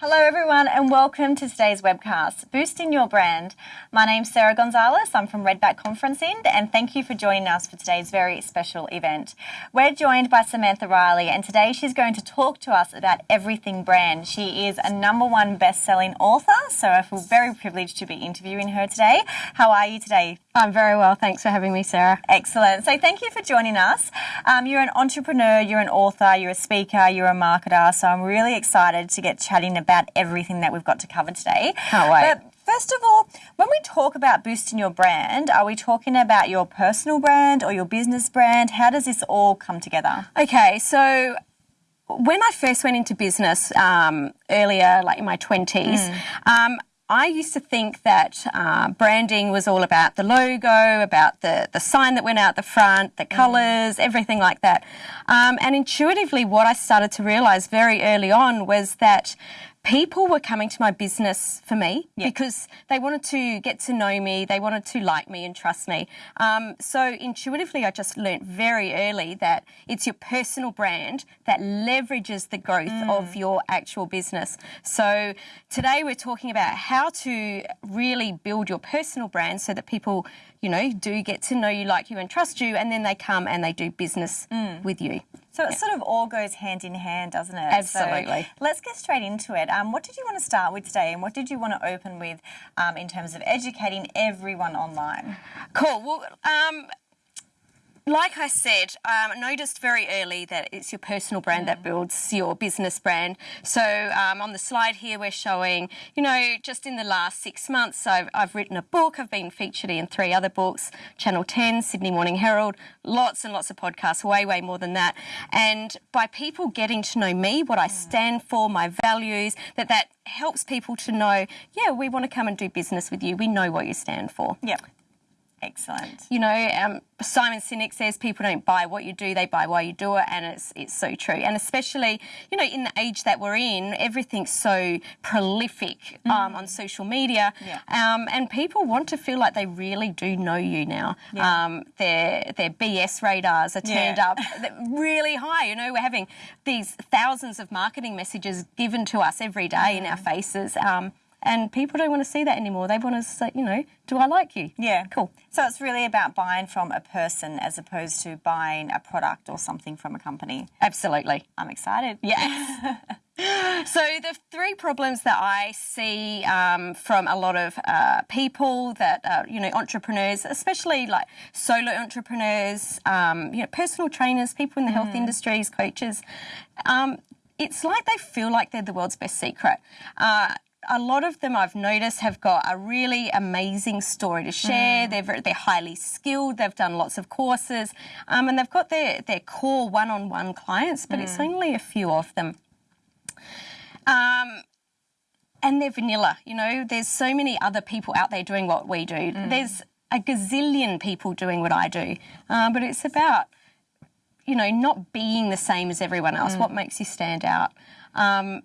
Hello, everyone, and welcome to today's webcast, Boosting Your Brand. My name's Sarah Gonzalez. I'm from Redback Conferencing, and thank you for joining us for today's very special event. We're joined by Samantha Riley, and today she's going to talk to us about everything brand. She is a number one best selling author, so I feel very privileged to be interviewing her today. How are you today? I'm very well. Thanks for having me, Sarah. Excellent. So, thank you for joining us. Um, you're an entrepreneur, you're an author, you're a speaker, you're a marketer, so I'm really excited to get chatting about about everything that we've got to cover today. Can't wait. But First of all, when we talk about boosting your brand, are we talking about your personal brand or your business brand? How does this all come together? Okay, so when I first went into business um, earlier, like in my 20s, mm. um, I used to think that uh, branding was all about the logo, about the, the sign that went out the front, the colours, mm. everything like that. Um, and intuitively, what I started to realise very early on was that people were coming to my business for me because they wanted to get to know me, they wanted to like me and trust me. Um, so intuitively, I just learnt very early that it's your personal brand that leverages the growth mm. of your actual business. So today we're talking about how to really build your personal brand so that people you know, do get to know you, like you, and trust you, and then they come and they do business mm. with you. So it sort of all goes hand in hand, doesn't it? Absolutely. So let's get straight into it. Um, what did you want to start with today, and what did you want to open with um, in terms of educating everyone online? Cool. Well, um, like I said, um, noticed very early that it's your personal brand mm. that builds your business brand. So um, on the slide here, we're showing, you know, just in the last six months, I've, I've, written a book. I've been featured in three other books, Channel 10, Sydney Morning Herald, lots and lots of podcasts, way, way more than that. And by people getting to know me, what I mm. stand for, my values, that that helps people to know, yeah, we want to come and do business with you. We know what you stand for. Yep. Excellent. You know, um, Simon Sinek says people don't buy what you do, they buy why you do it, and it's, it's so true. And especially, you know, in the age that we're in, everything's so prolific mm. um, on social media, yeah. um, and people want to feel like they really do know you now. Yeah. Um, their, their BS radars are turned yeah. up really high. You know, we're having these thousands of marketing messages given to us every day mm. in our mm. faces. And people don't want to see that anymore. They want to say, you know, do I like you? Yeah. Cool. So it's really about buying from a person as opposed to buying a product or something from a company. Absolutely. I'm excited. Yeah. so the three problems that I see um, from a lot of uh, people that uh, you know entrepreneurs, especially like solo entrepreneurs, um, you know personal trainers, people in the health mm. industries, coaches, um, it's like they feel like they're the world's best secret. Uh, a lot of them I've noticed have got a really amazing story to share. Mm. They're very, they're highly skilled. They've done lots of courses, um, and they've got their their core one-on-one clients, but mm. it's only a few of them. Um, and they're vanilla. You know, there's so many other people out there doing what we do. Mm. There's a gazillion people doing what I do, um, but it's about you know not being the same as everyone else. Mm. What makes you stand out? Um,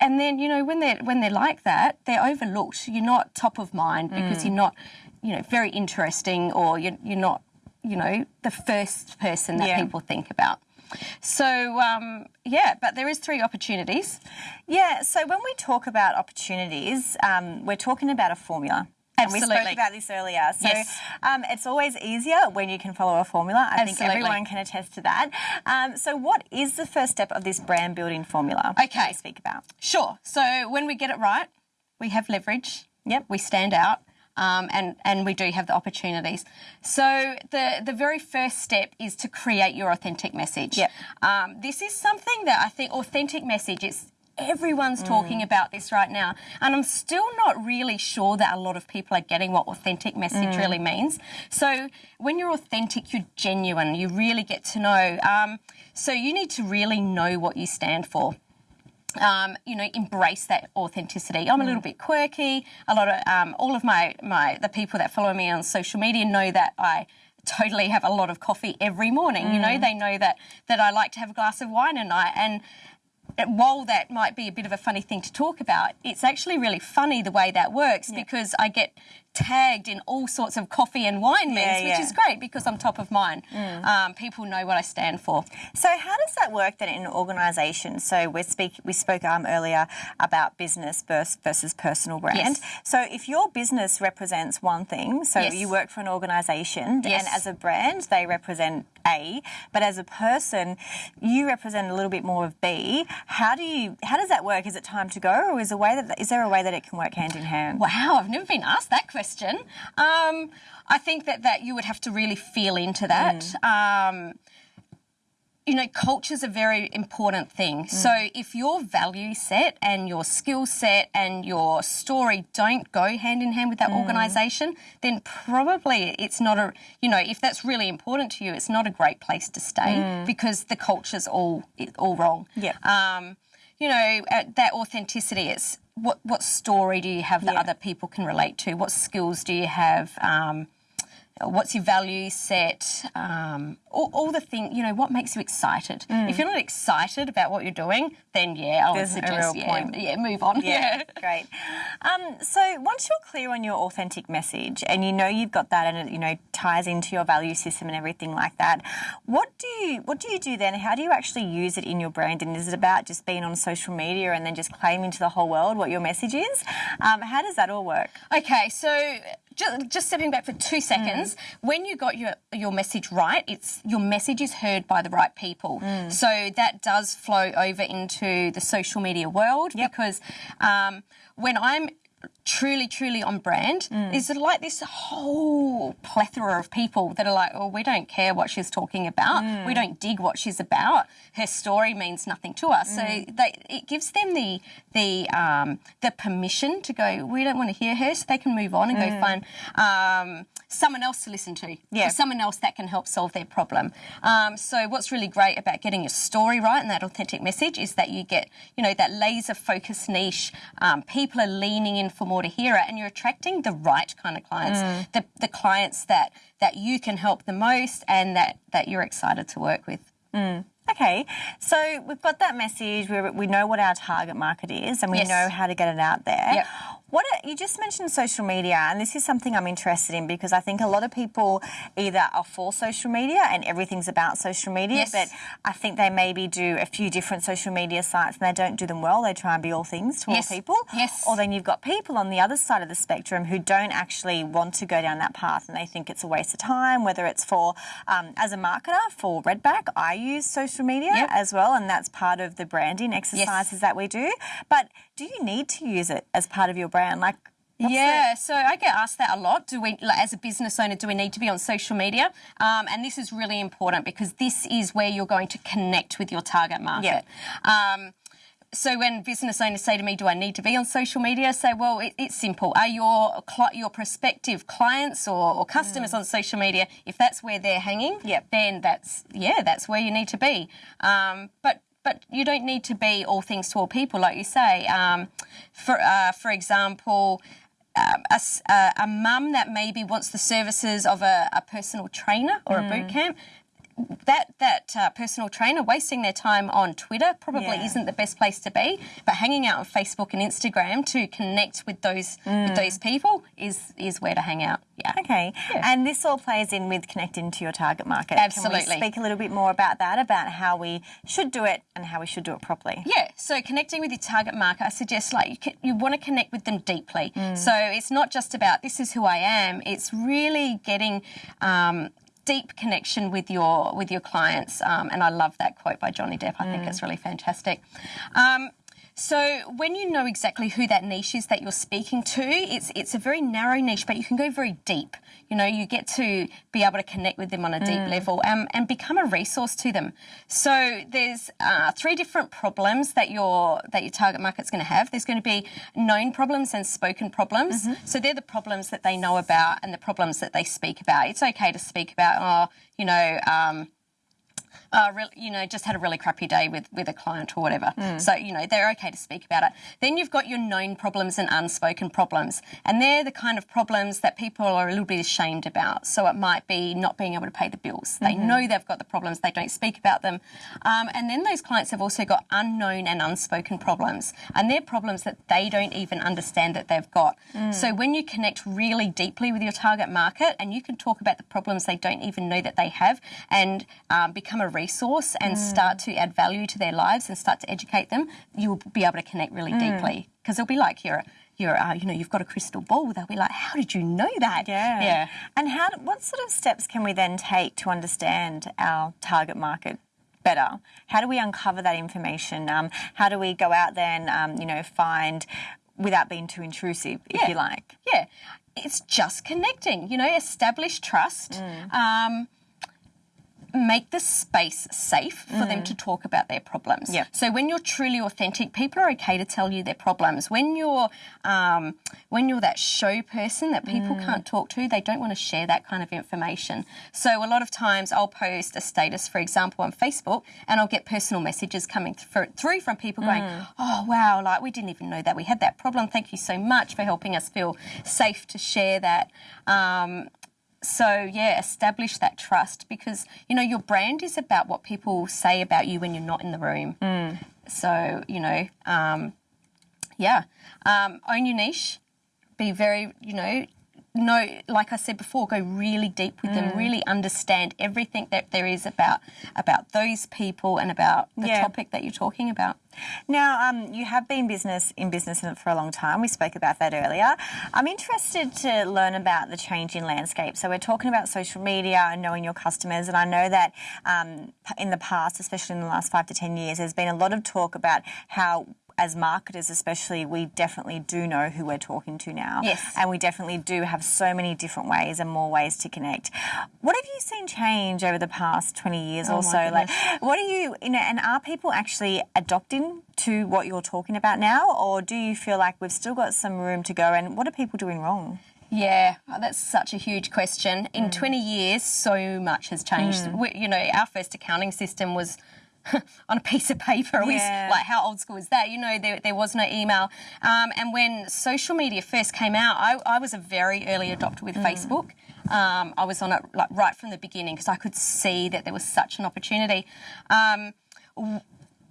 and then you know when they're when they're like that, they're overlooked. You're not top of mind because mm. you're not, you know, very interesting, or you're, you're not, you know, the first person that yeah. people think about. So um, yeah, but there is three opportunities. Yeah. So when we talk about opportunities, um, we're talking about a formula. Absolutely. we spoke about this earlier. So yes. um, it's always easier when you can follow a formula. I Absolutely. think everyone can attest to that. Um, so what is the first step of this brand building formula? Okay. speak about. Sure. So when we get it right, we have leverage. Yep. We stand out. Um, and and we do have the opportunities. So the the very first step is to create your authentic message. Yep. Um, this is something that I think authentic message is everyone's mm. talking about this right now. And I'm still not really sure that a lot of people are getting what authentic message mm. really means. So when you're authentic, you're genuine, you really get to know. Um, so you need to really know what you stand for. Um, you know, embrace that authenticity. I'm a little mm. bit quirky. A lot of um, all of my my the people that follow me on social media know that I totally have a lot of coffee every morning. Mm. You know, mm. they know that that I like to have a glass of wine at night, and while that might be a bit of a funny thing to talk about, it's actually really funny the way that works yeah. because I get tagged in all sorts of coffee and wine memes, Yeah, which is great because I'm top of mind. Um, people know what I stand for. So how does that work then in an organisation? So we speak we spoke um, earlier about business versus, versus personal brand. Yes. So if your business represents one thing, so Yes. you work for an organisation, Yes. and as a brand they represent A, but as a person you represent a little bit more of B. How do you how does that work? Is it time to go, or is a way that is there a way that it can work hand in hand? Wow, I've never been asked that question. Um, I think that, that you would have to really feel into that. Um, you know, culture is a very important thing. So if your value set and your skill set and your story don't go hand in hand with that organisation, then probably it's not a, you know, if that's really important to you, it's not a great place to stay because the culture's all all wrong. Yeah. Um, you know, that authenticity. It's what what story do you have that Yeah. other people can relate to? What skills do you have? Um, what's your value set? Um, all, all the thing. You know, what makes you excited? If you're not excited about what you're doing, then yeah, I would Mm. There's real yeah, point. yeah, move on. Yeah, great. Um, so once you're clear on your authentic message and you know you've got that and it you know ties into your value system and everything like that, what do you what do you do then? How do you actually use it in your brand? And is it about just being on social media and then just claiming to the whole world what your message is? Um, how does that all work? Okay, so just, just stepping back for two seconds, when you got your your message right, it's your message is heard by the right people. So that does flow over into the social media world because um, when I'm truly, truly on brand, is like this whole plethora of people that are like, oh, we don't care what she's talking about. We don't dig what she's about. Her story means nothing to us. So they, it gives them the the um, the permission to go. We don't want to hear her, so they can move on and go find um, someone else to listen to. Yeah. Or someone else that can help solve their problem. Um, so what's really great about getting your story right and that authentic message is that you get, you know, that laser focused niche. Um, people are leaning in for more to hear it, and you're attracting the right kind of clients, mm. the, the clients that that you can help the most and that that you're excited to work with. Mm. Okay, so we've got that message. We, we know what our target market is, and we Yes. know how to get it out there. Yep. What you just mentioned social media, and this is something I'm interested in because I think a lot of people either are for social media and everything's about social media, Yes. but I think they maybe do a few different social media sites and they don't do them well. They try and be all things to Yes. all people. Yes. Or then you've got people on the other side of the spectrum who don't actually want to go down that path and they think it's a waste of time, whether it's for, um, as a marketer for Redback, I use social media Yep. as well, and that's part of the branding exercises that we do. But do you need to use it as part of your brand? Like, what's yeah, so I get asked that a lot. Do we, like, as a business owner, do we need to be on social media? Um, and this is really important because this is where you're going to connect with your target market. Um, so when business owners say to me, "Do I need to be on social media?" I say, "Well, it, it's simple. Are your your prospective clients or, or customers on social media? If that's where they're hanging, Mm. Yep. then that's yeah, that's where you need to be. Um, but but you don't need to be all things to all people, like you say. Um, for uh, for example. Um, a, s- a- a mum that maybe wants the services of a, a personal trainer or a boot camp, that that uh, personal trainer wasting their time on Twitter probably Yeah. isn't the best place to be. But hanging out on Facebook and Instagram to connect with those with those people is is where to hang out. Yeah. Okay, and this all plays in with connecting to your target market. Can Absolutely. we speak a little bit more about that, about how we should do it and how we should do it properly? Yeah, so connecting with your target market, I suggest like you, can, you want to connect with them deeply. So it's not just about this is who I am. It's really getting um, deep connection with your with your clients. Um, and I love that quote by Johnny Depp. I think it's really fantastic. Um, so when you know exactly who that niche is that you're speaking to, it's it's a very narrow niche, but you can go very deep. You know, you get to be able to connect with them on a deep level um, and become a resource to them. So there's uh, three different problems that your that your target market's going to have. There's going to be known problems and spoken problems. So they're the problems that they know about and the problems that they speak about. It's okay to speak about, oh, you know. Um, uh, re- you know, just had a really crappy day with, with a client or whatever. So, you know, they're okay to speak about it. Then you've got your known problems and unspoken problems. And they're the kind of problems that people are a little bit ashamed about. So it might be not being able to pay the bills. They know they've got the problems, they don't speak about them. Um, and then those clients have also got unknown and unspoken problems. And they're problems that they don't even understand that they've got. So when you connect really deeply with your target market and you can talk about the problems they don't even know that they have and um, become a resource and start to add value to their lives and start to educate them, you'll be able to connect really deeply because it'll be like you're. You're, uh, you know, you've got a crystal ball. They'll be like, "How did you know that?" Yeah. yeah. And how? What sort of steps can we then take to understand our target market better? How do we uncover that information? Um, how do we go out there and um, you know find without being too intrusive, if Yeah. you like? Yeah, it's just connecting. You know, establish trust. Um, make the space safe for them to talk about their problems. Yep. So when you're truly authentic, people are okay to tell you their problems. When you're um, when you're that show person that people can't talk to, they don't want to share that kind of information. So a lot of times I'll post a status, for example, on Facebook, and I'll get personal messages coming through, through from people going, "Oh wow, like we didn't even know that we had that problem. Thank you so much for helping us feel safe to share that." Um, so yeah, establish that trust because you know your brand is about what people say about you when you're not in the room. So you know, um, yeah, um, own your niche. Be very, you know, know like I said before, go really deep with them. Really understand everything that there is about about those people and about the Yeah. topic that you're talking about. Now, um, you have been business in business for a long time. We spoke about that earlier. I'm interested to learn about the changing landscape. So we're talking about social media and knowing your customers, and I know that um, in the past, especially in the last five to ten years, there's been a lot of talk about how. As marketers, especially, we definitely do know who we're talking to now. Yes. And we definitely do have so many different ways and more ways to connect. What have you seen change over the past 20 years oh or my so? Like, what are you, you know, and are people actually adopting to what you're talking about now, or do you feel like we've still got some room to go? And what are people doing wrong? Yeah, oh, that's such a huge question. In mm. 20 years, so much has changed. Mm. We, you know, our first accounting system was on a piece of paper. Yeah. like, how old school is that? You know, there, there was no email. Um, and when social media first came out, I, I was a very early adopter with Facebook. Um, I was on it like right from the beginning because I could see that there was such an opportunity. Um,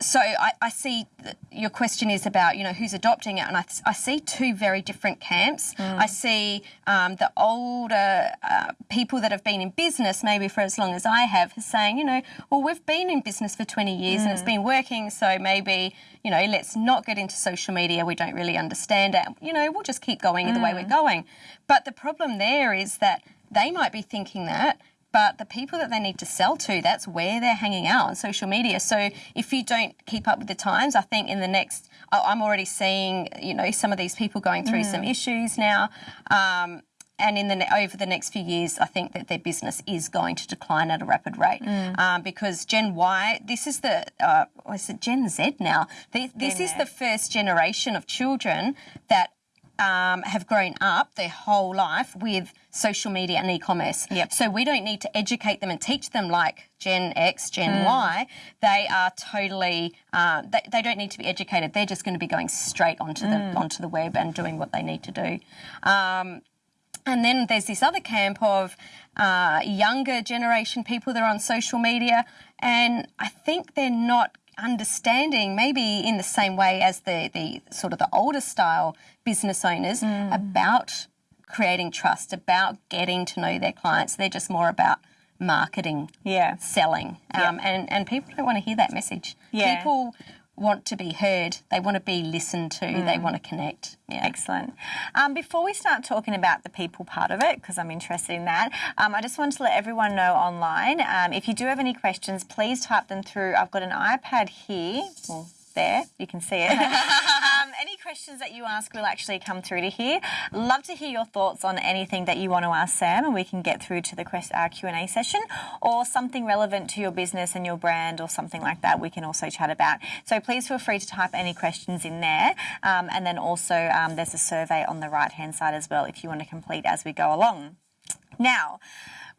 so I, I see your question is about you know who's adopting it, and I, I see two very different camps. I see um, the older uh, people that have been in business maybe for as long as I have, saying you know well we've been in business for twenty years and it's been working, so maybe you know let's not get into social media. We don't really understand it. You know we'll just keep going the way we're going. But the problem there is that they might be thinking that but the people that they need to sell to, that's where they're hanging out on social media. So if you don't keep up with the times, I think in the next, I'm already seeing, you know, some of these people going through some issues now. Um, and in the over the next few years, I think that their business is going to decline at a rapid rate um, because Gen Y, this is the uh, what is it Gen Z now? The, this is the first generation of children that um, have grown up their whole life with social media and e-commerce. Yep. So we don't need to educate them and teach them like Gen X, Gen Y. They are totally. Uh, they, they don't need to be educated. They're just going to be going straight onto the onto the web and doing what they need to do. Um, and then there's this other camp of uh, younger generation people that are on social media, and I think they're not understanding maybe in the same way as the, the sort of the older style business owners about creating trust, about getting to know their clients. They're just more about marketing, Yeah. selling, um, and and people don't want to hear that message. Yeah. People want to be heard. They want to be listened to. They Mm. want to connect. Yeah. Excellent. Um, before we start talking about the people part of it, because I'm interested in that, um, I just want to let everyone know online. Um, if you do have any questions, please type them through. I've got an iPad here. Well, there, you can see it. um, any questions that you ask will actually come through to here. Love to hear your thoughts on anything that you want to ask Sam, and we can get through to the quest- Q&A session, or something relevant to your business and your brand, or something like that. We can also chat about. So please feel free to type any questions in there, um, and then also um, there's a survey on the right hand side as well if you want to complete as we go along. Now,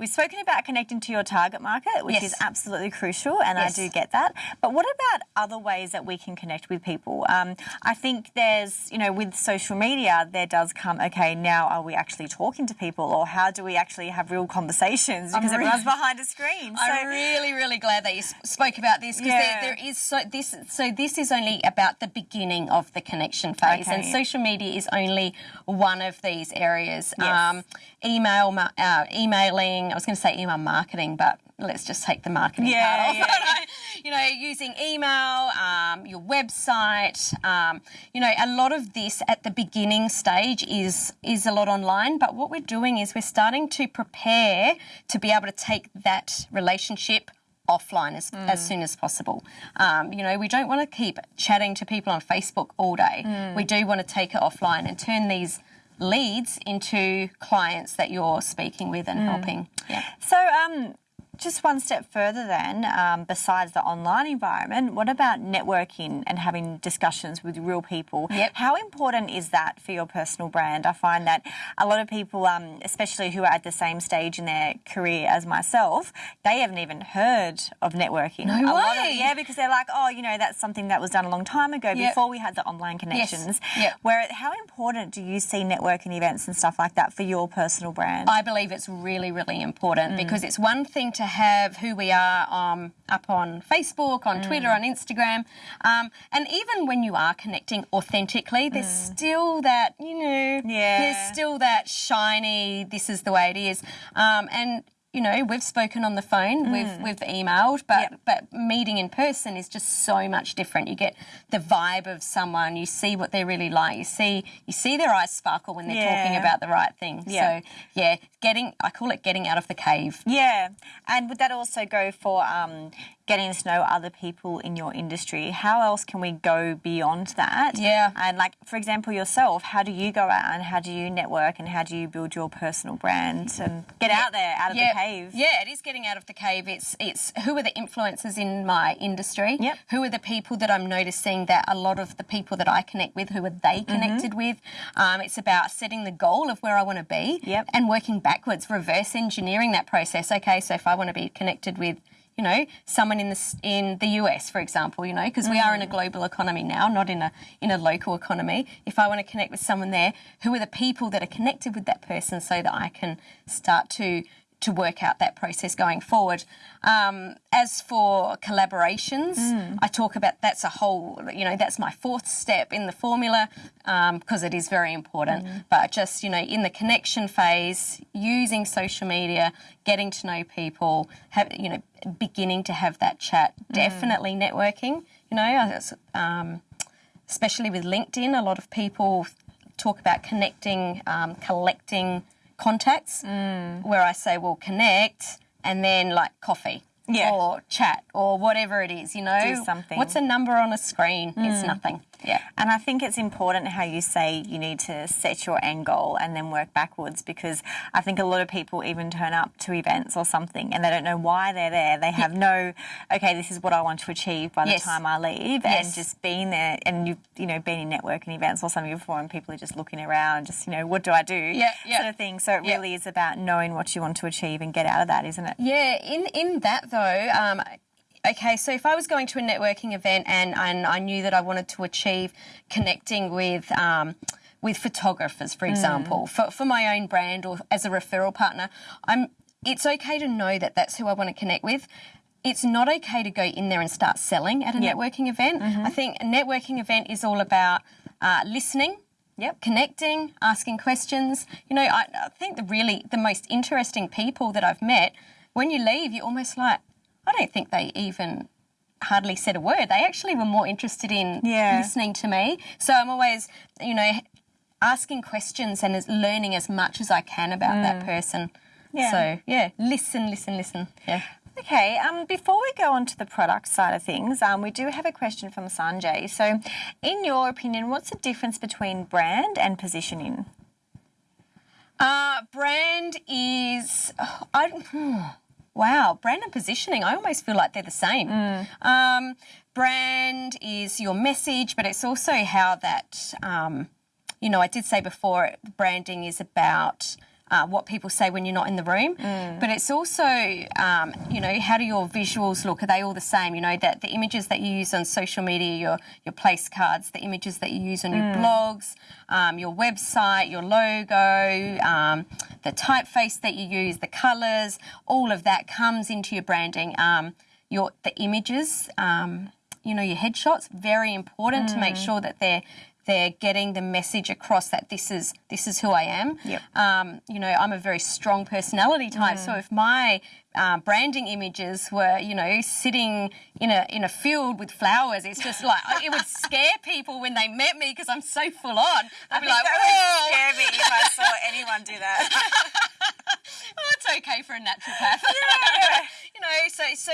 we've spoken about connecting to your target market, which Yes. is absolutely crucial, and Yes. I do get that. But what about other ways that we can connect with people? Um, I think there's, you know, with social media, there does come, okay, now are we actually talking to people, or how do we actually have real conversations because really- everyone's behind a screen? I'm really, really glad that you spoke about this because Yeah. there, there is so this. So this is only about the beginning of the connection phase, and social media is only one of these areas. Yes. Email, ma- uh, emailing. I was going to say email marketing, but let's just take the marketing Yeah, part off. yeah, you know, using email, um, your website. Um, you know, a lot of this at the beginning stage is is a lot online. But what we're doing is we're starting to prepare to be able to take that relationship offline as, as soon as possible. Um, you know, we don't want to keep chatting to people on Facebook all day. We do want to take it offline and turn these leads into clients that you're speaking with and helping. Yeah. So, um, just one step further, then, um, besides the online environment, what about networking and having discussions with real people? Yep. How important is that for your personal brand? I find that a lot of people, um, especially who are at the same stage in their career as myself, they haven't even heard of networking. No A lot of- way. yeah, because they're like, oh, you know, that's something that was done a long time ago Yep. before we had the online connections. Yep. Where, how important do you see networking events and stuff like that for your personal brand? I believe it's really, really Mm. important because it's one thing to have who we are um, up on Facebook, on Twitter, Mm. on Instagram, um, and even when you are connecting authentically, there's still that, you know, Mm. Yeah. there's still that shiny, this is the way it is. Um, and you know, we've spoken on the phone, we've we've emailed, but Mm. Yep. but meeting in person is just so much different. You get the vibe of someone, you see what they're really like, you see you see their eyes sparkle when they're talking about the right thing. Yeah. So yeah, getting I call it getting out of the cave. Yeah, and would that also go for um, getting to know other people in your industry? How else can we go beyond that? Yeah. and like for example, yourself, how do you go out and how do you network and how do you build your personal brand and get out there, out of yeah, the cave? Yeah, it is getting out of the cave. It's it's who are the influencers in my industry? Yep. Who are the people that I'm noticing that a lot of the people that I connect with, who are they Mm-hmm. connected with? Um, it's about setting the goal of where I want to be Yep. and working backwards, reverse engineering that process. Okay, so if I want to be connected with you know, someone in the in the US, for example, you know, because we are in a Mm. global economy now, not in a in a local economy. If I want to connect with someone there, who are the people that are connected with that person, so that I can start to to work out that process going forward. Um, as for collaborations, Mm. I talk about that's a whole, you know, that's my fourth step in the formula because it is very important. Mm. But just, you know, in the connection phase, using social media, getting to know people, have, you know, beginning to have that chat, Mm. definitely networking, you know, um, especially with LinkedIn, a lot of people talk about connecting, um, collecting contacts, Mm. where I say, well, connect and then like coffee. Yeah. Or chat or whatever it is, you know. Do something. What's a number on a screen? It's nothing. Yeah. And I think it's important how you say you need to set your end goal and then work backwards because I think a lot of people even turn up to events or something and they don't know why they're there. They have no, okay, this is what I want to achieve by the Yes. time I leave, Yes. and just being there and you've you know been in networking events or something before and people are just looking around, just you know what do I do, Yeah, yeah. sort of thing. So it Yeah. really is about knowing what you want to achieve and get out of that, isn't it? Yeah, in in that though, um, okay, so if I was going to a networking event and and I knew that I wanted to achieve connecting with um, with photographers, for example, for for my own brand or as a referral partner, I'm. It's okay to know that that's who I want to connect with. It's not okay to go in there and start selling at a Yep. networking event. I think a networking event is all about uh, listening Yep. connecting, asking questions. You know, I, I think the really the most interesting people that I've met, when you leave, you're almost like, I don't think they even hardly said a word. They actually were more interested in Yeah. listening to me. So I'm always, you know, asking questions and as learning as much as I can about that person. Mm. Yeah. So yeah, listen, listen, listen. Yeah. Okay, um, before we go on to the product side of things, um, we do have a question from Sanjay. So, in your opinion, what's the difference between brand and positioning? Uh, brand is, I, hmm, wow, brand and positioning, I almost feel like they're the same. Um, brand is your message, but it's also how that, um, you know, I did say before, branding is about uh, what people say when you're not in the room, but it's also, um, you know, how do your visuals look? Are they all the same? You know, that the images that you use on social media, your your place cards, the images that you use on your blogs, um, your website, your logo, um, the typeface that you use, the colours, all of that comes into your branding. Um, your the images, um, you know, your headshots, very important to make sure that they're they're getting the message across that this is this is who I am. Yep. Um, you know, I'm a very strong personality type, so if my uh, branding images were, you know, sitting in a in a field with flowers, it's just like it would scare people when they met me because I'm so full on. I'd be like, whoa. would scare me if I saw anyone do that. oh, it's okay for a naturopath. you know, so so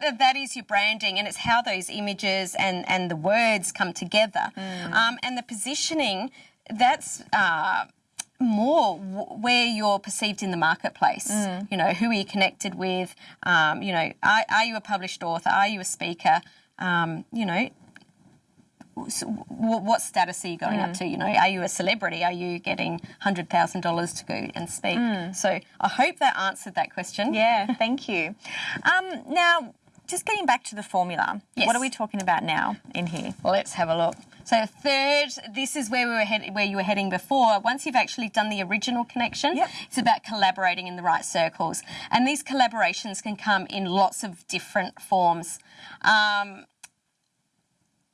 that, that is your branding, and it's how those images and and the words come together, um, and the positioning. That's. Uh, more where you're perceived in the marketplace. You know, who are you connected with? Um, you know, are, are you a published author? Are you a speaker? Um, you know, so what status are you going up to? You know, are you a celebrity? Are you getting hundred thousand dollars to go and speak? So I hope that answered that question. yeah, thank you. Um, now, just getting back to the formula, Yes. what are we talking about now in here? Well, let's have a look. So third, this is where we were head- where you were heading before. Once you've actually done the original connection, Yep. it's about collaborating in the right circles, and these collaborations can come in lots of different forms. Um,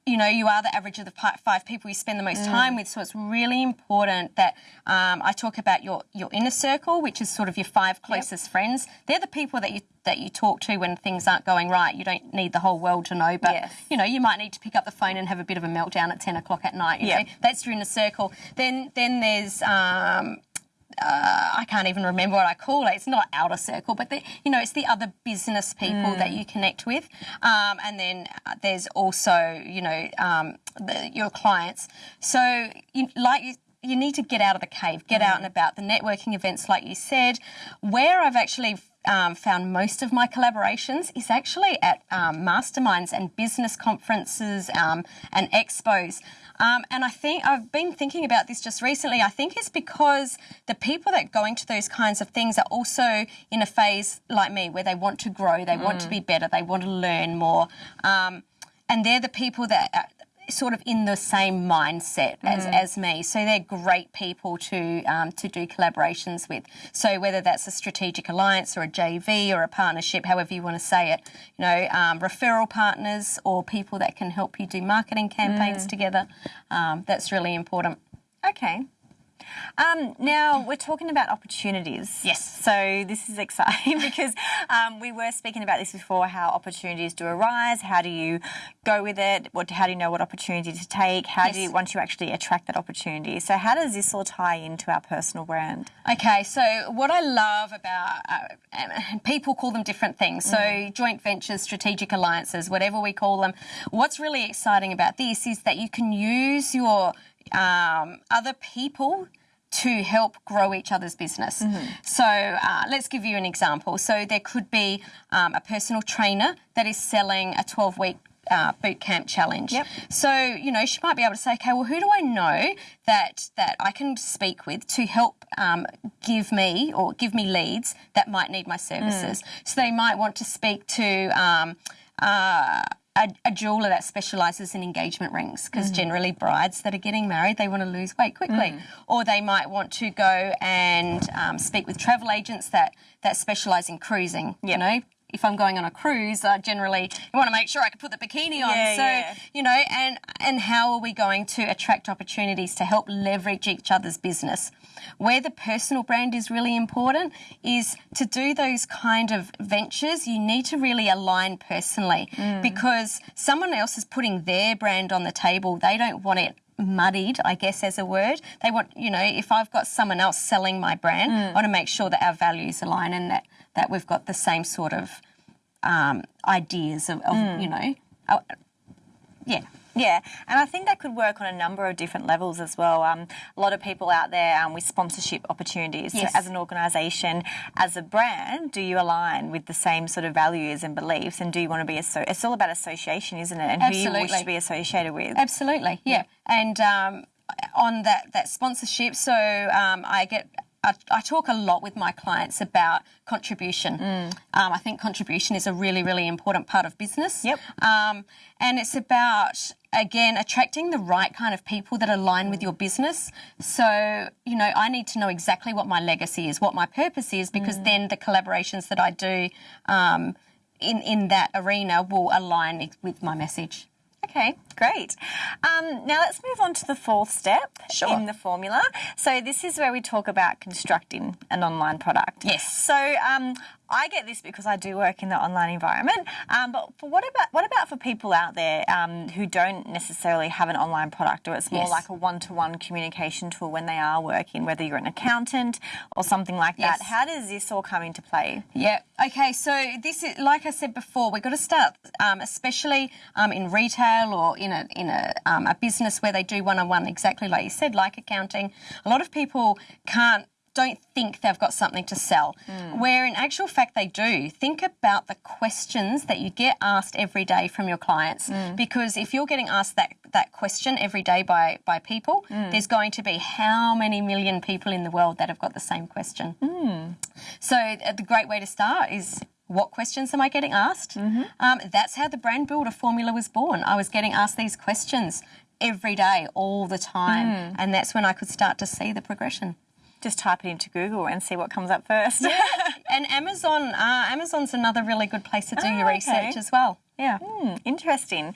you know, you are the average of the five people you spend the most time with. So it's really important that um, I talk about your your inner circle, which is sort of your five closest friends. They're the people that you that you talk to when things aren't going right. You don't need the whole world to know, but Yes. you know, you might need to pick up the phone and have a bit of a meltdown at ten o'clock at night. Yeah. know, that's your inner circle. Then then there's um, uh, I can't even remember what I call it. It's not outer circle, but the, you know, it's the other business people that you connect with, um, and then uh, there's also you know um, the, your clients. So you, like. You, you need to get out of the cave, get out and about. The networking events, like you said, where I've actually um, found most of my collaborations is actually at um, masterminds and business conferences um, and expos. Um, and I think I've been thinking about this just recently. I think it's because the people that go into those kinds of things are also in a phase like me where they want to grow, they want to be better, they want to learn more. Um, and they're the people that are sort of in the same mindset as, as me. So they're great people to um, to do collaborations with. So whether that's a strategic alliance or a JV or a partnership, however you want to say it, you know, um, referral partners or people that can help you do marketing campaigns together, um, that's really important. Okay. Um, now we're talking about opportunities. Yes. So this is exciting because um, we were speaking about this before. How opportunities do arise. How do you go with it? What? How do you know what opportunity to take? How do you once you actually attract that opportunity? So how does this all tie into our personal brand? Okay, so what I love about uh, people call them different things. So joint ventures, strategic alliances, whatever we call them. What's really exciting about this is that you can use your um, other people to help grow each other's business. So uh, let's give you an example. So there could be um, a personal trainer that is selling a 12 week uh, boot camp challenge. Yep. So you know she might be able to say, okay, well, who do I know that that I can speak with to help um, give me or give me leads that might need my services? So they might want to speak to. Um, uh, a, a jeweler that specialises in engagement rings because generally brides that are getting married they want to lose weight quickly or they might want to go and um, speak with travel agents that that specialise in cruising you know if I'm going on a cruise, I generally want to make sure I can put the bikini on. Yeah, so yeah. you know, and and how are we going to attract opportunities to help leverage each other's business? Where the personal brand is really important is to do those kind of ventures. You need to really align personally because someone else is putting their brand on the table. They don't want it muddied, I guess, as a word. They want, you know, if I've got someone else selling my brand, I want to make sure that our values align and that, that we've got the same sort of um, ideas of, of you know, uh, yeah. Yeah, and I think that could work on a number of different levels as well. Um, a lot of people out there um, with sponsorship opportunities. Yes. So, as an organisation, as a brand, do you align with the same sort of values and beliefs? And do you want to be so? It's all about association, isn't it? And who you wish to be associated with. Absolutely, yeah. And um, on that that sponsorship, so um, I get I, I talk a lot with my clients about contribution. Mm. Um, I think contribution is a really, really important part of business. Yep. Um, and it's about, again, attracting the right kind of people that align with your business. So, you know, I need to know exactly what my legacy is, what my purpose is, because Mm. then the collaborations that I do um, in, in that arena will align with my message. Okay, great. Um, now let's move on to the fourth step Sure. in the formula. So this is where we talk about constructing an online product. Yes. So um, I get this because I do work in the online environment. Um, but for what about what about for people out there um, who don't necessarily have an online product, or it's more Yes. like a one-to-one communication tool when they are working, whether you're an accountant or something like that? Yes. How does this all come into play? Yeah. Okay. So this is, like I said before, we've got to start, um, especially um, in retail or in a in a um, a business where they do one on one, exactly like you said, like accounting. A lot of people can't. Don't think they've got something to sell, mm. where in actual fact they do. Think about the questions that you get asked every day from your clients, mm. because if you're getting asked that that question every day by by people, mm. there's going to be how many million people in the world that have got the same question. So uh, the great way to start is what questions am I getting asked? Mm-hmm. Um, that's how the brand builder formula was born. I was getting asked these questions every day, all the time, and that's when I could start to see the progression. Just type it into Google and see what comes up first. And Amazon, uh, Amazon's another really good place to do your Oh, okay. research as well. Yeah. Hmm, interesting.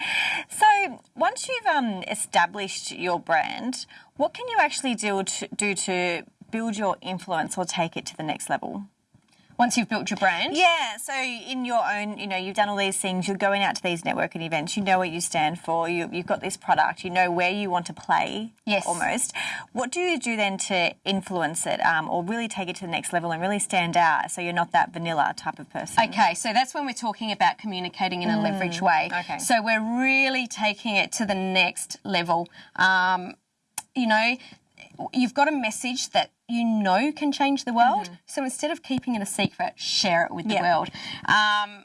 So once you've um, established your brand, what can you actually do to, do to build your influence or take it to the next level? Once you've built your brand, Yeah, so in your own, you know, you've done all these things, you're going out to these networking events, you know what you stand for, you, you've got this product, you know where you want to play Yes. almost. What do you do then to influence it um, or really take it to the next level and really stand out so you're not that vanilla type of person? Okay, so that's when we're talking about communicating in a leverage way. Mm, okay. So we're really taking it to the next level. Um, you know, you've got a message that you know can change the world. So instead of keeping it a secret, share it with. Yeah. the world. Um,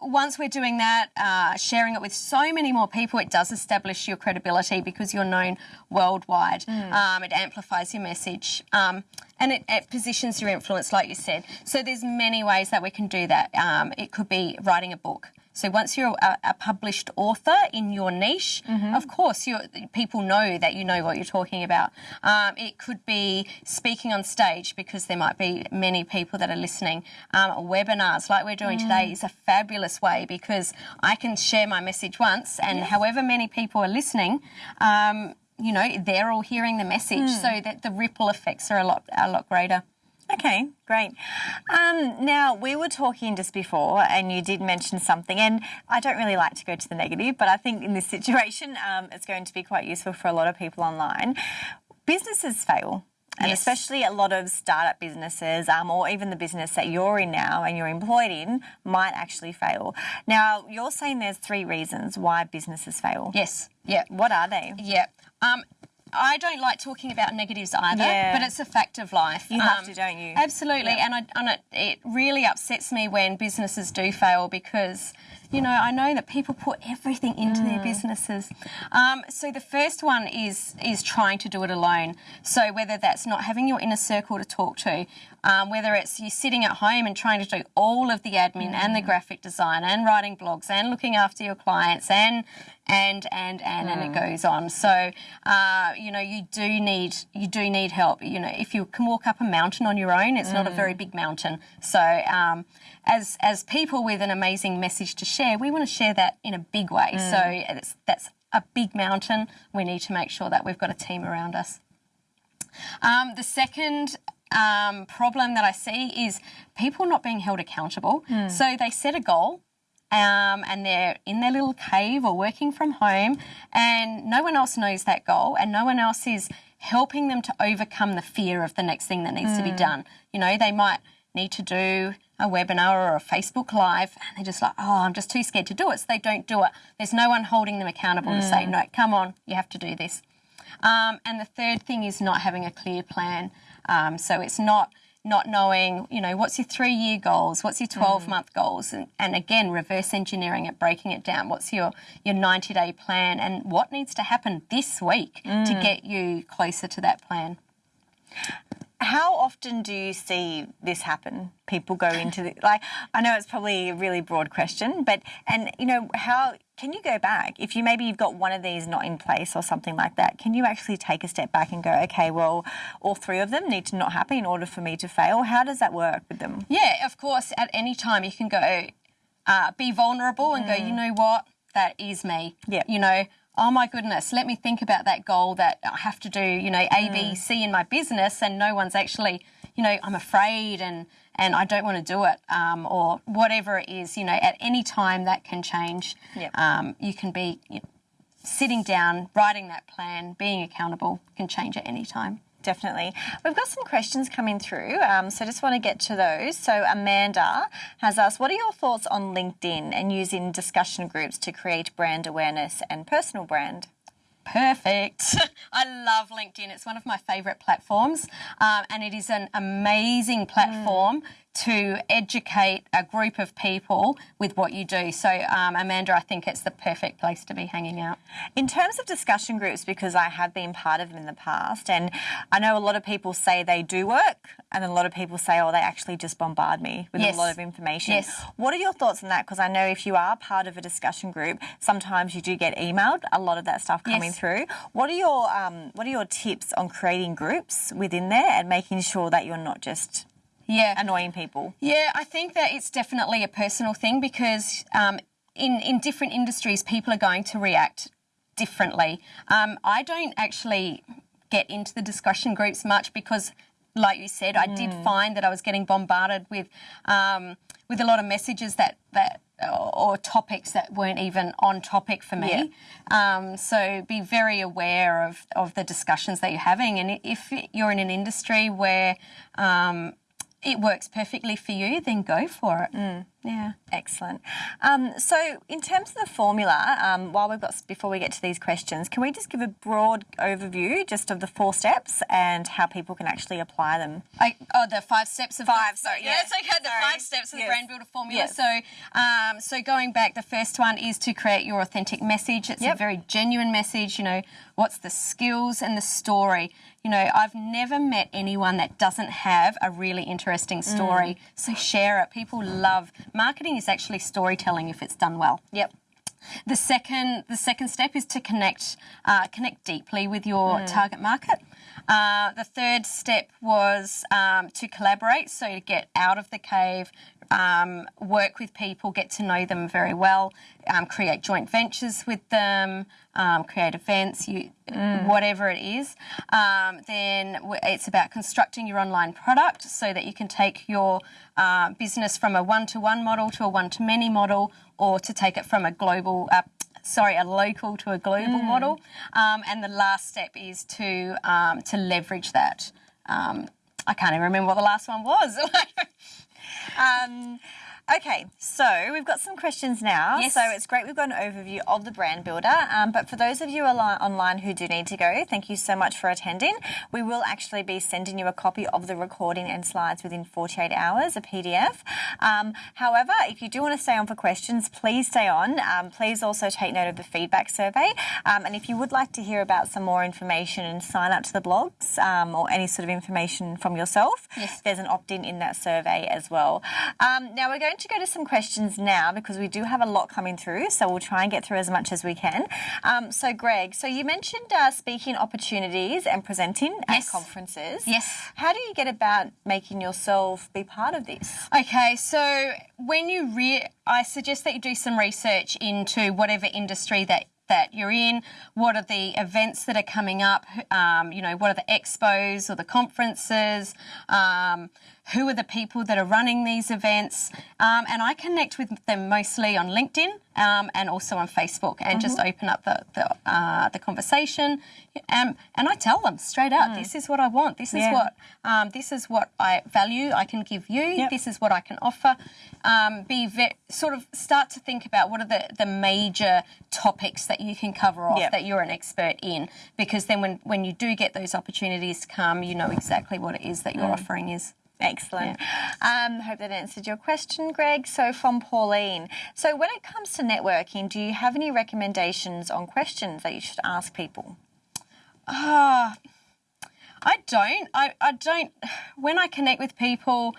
once we're doing that, uh, sharing it with so many more people, it does establish your credibility because you're known worldwide. Um, it amplifies your message um, and it, it positions your influence, like you said. So there's many ways that we can do that. Um, it could be writing a book. So once you're a, a published author in your niche, of course, people know that you know what you're talking about. Um, it could be speaking on stage because there might be many people that are listening. Um, webinars, like we're doing today, is a fabulous way because I can share my message once, and however many people are listening. Um, you know, they're all hearing the message, so that the ripple effects are a lot, a lot greater. Okay, great. Um, now, we were talking just before, and you did mention something, and I don't really like to go to the negative, but I think in this situation, um, it's going to be quite useful for a lot of people online. Businesses fail. And Yes. especially a lot of startup businesses, um, or even the business that you're in now and you're employed in, might actually fail. Now, you're saying there's three reasons why businesses fail. Yes, yeah. What are they? Yeah. Um, I don't like talking about negatives either, Yeah. but it's a fact of life. You have Um, to, don't you? Absolutely, and, I, and it, it really upsets me when businesses do fail because, you know, I know that people put everything into Mm. their businesses. Um, so the first one is is trying to do it alone. So whether that's not having your inner circle to talk to, um, whether it's you sitting at home and trying to do all of the admin and Mm. the graphic design and writing blogs and looking after your clients and and and and and Mm. it goes on. So uh, you know you do need you do need help. You know if you can walk up a mountain on your own, it's not a Mm. very big mountain. So um, as as people with an amazing message to share, we want to share that in a big way. Mm. So it's, that's a big mountain. We need to make sure that we've got a team around us. Um, the second um, problem that I see is people not being held accountable. So they set a goal. Um, and they're in their little cave or working from home, and no one else knows that goal, and no one else is helping them to overcome the fear of the next thing that needs to be done. You know, they might need to do a webinar or a Facebook Live, and they're just like, oh, I'm just too scared to do it, so they don't do it. There's no one holding them accountable to say, no, come on, you have to do this. Um, and the third thing is not having a clear plan. Um, so it's not not knowing, you know, what's your three year goals, what's your 12 month goals, and, and again, reverse engineering it, breaking it down. What's your, your 90 day plan, and what needs to happen this week to get you closer to that plan? How often do you see this happen? People go into the, like I know it's probably a really broad question, but and you know how can you go back if you maybe you've got one of these not in place or something like that? Can you actually take a step back and go, okay, well, all three of them need to not happen in order for me to fail? How does that work with them? Yeah, of course. At any time, you can go, uh, be vulnerable and go. You know what? That is me. Yeah. You know. Oh my goodness, let me think about that goal that I have to do, you know, A, B, C in my business, and no one's actually, you know, I'm afraid and and I don't want to do it, um, or whatever it is, you know, at any time that can change. Yep. Um, you can be you know, sitting down, writing that plan, being accountable can change at any time. Definitely. We've got some questions coming through, um, so I just want to get to those. So, Amanda has asked, What are your thoughts on LinkedIn and using discussion groups to create brand awareness and personal brand? Perfect. I love LinkedIn. It's one of my favourite platforms, um, and it is an amazing platform to educate a group of people with what you do. So, um, Amanda, I think it's the perfect place to be hanging out. In terms of discussion groups, because I have been part of them in the past, and I know a lot of people say they do work, and a lot of people say, oh, they actually just bombard me with Yes. a lot of information. Yes. What are your thoughts on that? Because I know if you are part of a discussion group, sometimes you do get emailed a lot of that stuff coming Yes. through. What are your um, What are your tips on creating groups within there and making sure that you're not just Yeah. annoying people? Yeah, I think that it's definitely a personal thing because um, in in different industries, people are going to react differently. Um, I don't actually get into the discussion groups much because, like you said, I did find that I was getting bombarded with um, with a lot of messages that that or topics that weren't even on topic for me. Um, so be very aware of, of the discussions that you're having. And if you're in an industry where um, it works perfectly for you, then go for it. Yeah. Excellent. Um, so, in terms of the formula, um, while we've got before we get to these questions, can we just give a broad overview just of the four steps and how people can actually apply them? I, oh, the five steps of Five, The, sorry, yeah, yeah. it's okay. The Sorry. five steps of Yes. the brand builder formula. Yes. So, um, so going back, the first one is to create your authentic message. It's Yep. a very genuine message. You know, what's the skills and the story. You know, I've never met anyone that doesn't have a really interesting story. So share it. People love marketing. Is actually storytelling if it's done well. Yep. The second, the second step is to connect, uh, connect deeply with your target market. Uh, the third step was um, to collaborate, so to get out of the cave, um, work with people, get to know them very well, um, create joint ventures with them, um, create events, you, whatever it is. Um, then it's about constructing your online product so that you can take your uh, business from a one-to-one model to a one-to-many model, or to take it from a global. Uh, Sorry, a local to a global model, um, and the last step is to um, to leverage that. Um, I can't even remember what the last one was. Um, okay, so we've got some questions now. Yes. So it's great we've got an overview of the brand builder. Um, but for those of you online who do need to go, thank you so much for attending. We will actually be sending you a copy of the recording and slides within 48 hours, a PDF. Um, however, if you do want to stay on for questions, please stay on. Um, please also take note of the feedback survey. Um, and if you would like to hear about some more information and sign up to the blogs um, or any sort of information from yourself, Yes. there's an opt-in in that survey as well. Um, now we're going to go to some questions now because we do have a lot coming through, so we'll try and get through as much as we can. Um, so Greg, so you mentioned uh, speaking opportunities and presenting at conferences. Yes. How do you get about making yourself be part of this? Okay, so when you re- I suggest that you do some research into whatever industry that that you're in. What are the events that are coming up? Um, you know, what are the expos or the conferences? Um, who are the people that are running these events? Um, and I connect with them mostly on LinkedIn um, and also on Facebook, and just open up the the, uh, the conversation. Um, and I tell them straight out, this is what I want. This is what um, this is what I value. I can give you. Yep. This is what I can offer. Um, be sort of start to think about what are the, the major topics that you can cover off Yep. that you're an expert in, because then when when you do get those opportunities to come, you know exactly what it is that your offering is. Excellent. Um, hope that answered your question, Greg. So, from Pauline. So, when it comes to networking, do you have any recommendations on questions that you should ask people? Ah, I don't. I, I don't. When I connect with people,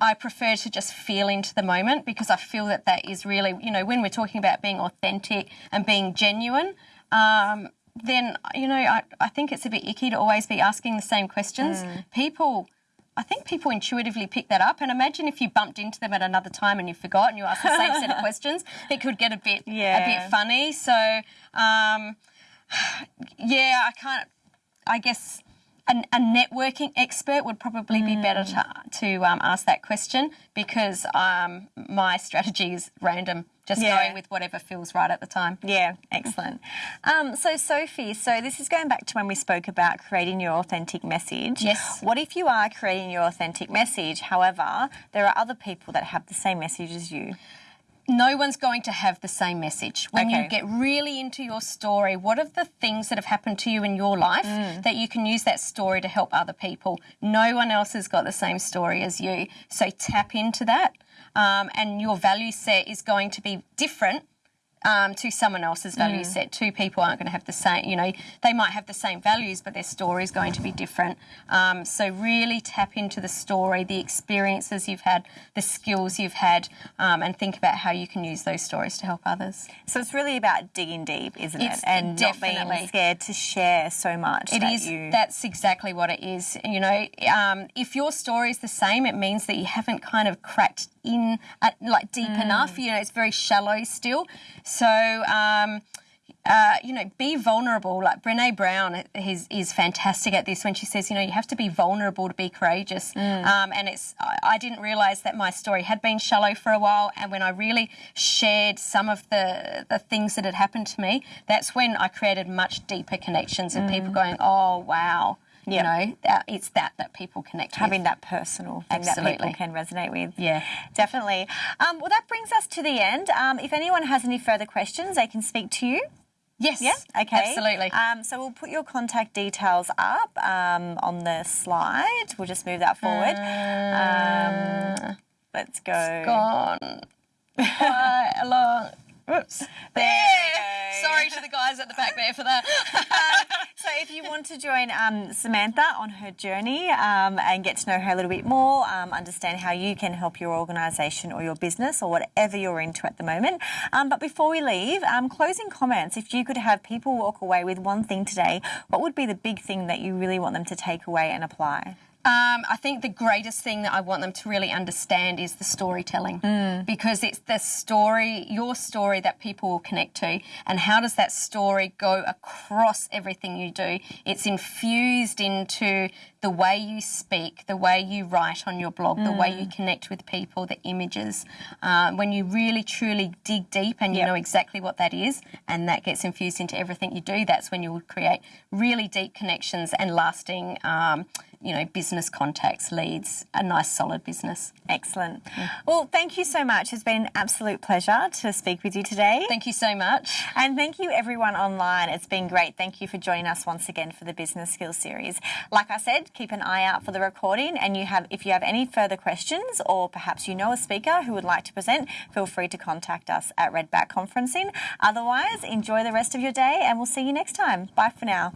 I prefer to just feel into the moment because I feel that that is really, you know, when we're talking about being authentic and being genuine, um, then, you know, I, I think it's a bit icky to always be asking the same questions. People. I think people intuitively pick that up, and imagine if you bumped into them at another time and you forgot and you asked the same set of questions, it could get a bit a bit funny. So, um, yeah, I can't. I guess an, a networking expert would probably be better to to um, ask that question because um, my strategy is random, just Yeah. going with whatever feels right at the time. Yeah, excellent. Um, so, Sophie, so this is going back to when we spoke about creating your authentic message. Yes. What if you are creating your authentic message, however, there are other people that have the same message as you? no one's going to have the same message. When Okay. you get really into your story, what are the things that have happened to you in your life that you can use that story to help other people? No one else has got the same story as you. So tap into that. Um, and your value set is going to be different um, to someone else's value set. Two people aren't going to have the same, you know, they might have the same values, but their story is going to be different. Um, so really tap into the story, the experiences you've had, the skills you've had, um, and think about how you can use those stories to help others. So it's really about digging deep, isn't It's it? And not being definitely- scared to share so much. It that is. You... That's exactly what it is. You know, um, if your story is the same, it means that you haven't kind of cracked in uh, like deep Mm. enough. You know, it's very shallow still. So. Um, uh, you know, be vulnerable. Like Brene Brown is, is fantastic at this when she says, you know, you have to be vulnerable to be courageous. Mm. Um, and it's, I, I didn't realise that my story had been shallow for a while. And when I really shared some of the, the things that had happened to me, that's when I created much deeper connections and people going, oh, wow. Yeah. You know, that, it's that that people connect having with. that personal thing that people can resonate with. Yeah. Definitely. Um, well, that brings us to the end. Um, if anyone has any further questions, they can speak to you. Yes. Yeah. Okay. Absolutely. Um, so we'll put your contact details up um, on the slide. We'll just move that forward. um, let's go. Uh, Gone. Quite a long. Oops. There. Sorry to the guys at the back there for that. So if you want to join um, Samantha on her journey um, and get to know her a little bit more, um, understand how you can help your organisation or your business or whatever you're into at the moment. Um, but before we leave, um, closing comments. If you could have people walk away with one thing today, what would be the big thing that you really want them to take away and apply? Um, I think the greatest thing that I want them to really understand is the storytelling because it's the story, your story that people will connect to. And how does that story go across everything you do? It's infused into the way you speak, the way you write on your blog, the way you connect with people, the images. Um, when you really truly dig deep and you Yep. know exactly what that is, and that gets infused into everything you do, that's when you will create really deep connections and lasting, um, you know, business contacts, leads, a nice solid business. Excellent. Well, thank you so much. It's been an absolute pleasure to speak with you today. Thank you so much. And thank you everyone online. It's been great. Thank you for joining us once again for the Business Skills series. Like I said, keep an eye out for the recording and you have if you have any further questions or perhaps you know a speaker who would like to present, feel free to contact us at Redback Conferencing. Otherwise, enjoy the rest of your day and we'll see you next time. Bye for now.